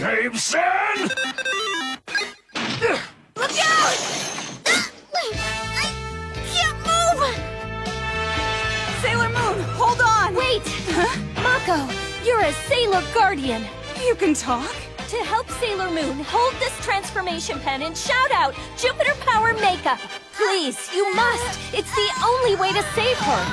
Jameson! Look out! I can't move! Sailor Moon, hold on! Wait! Mako, you're a Sailor Guardian. You can talk? To help Sailor Moon, hold this transformation pen and shout out Jupiter Power Makeup. Please, you must. It's the only way to save her.